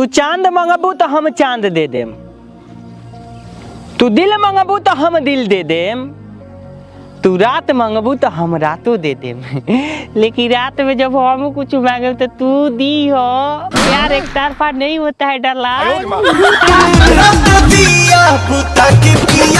तू चाँद मंगबू तो हम चाँद दे देम। तू दिल मंगबू तो हम दिल दे देम। तू रात मंगबू तो हम रातो दे दे लेकिन रात में जब हम कुछ मांगे तो तू दी हो। यार एक तरफा नहीं होता है डरला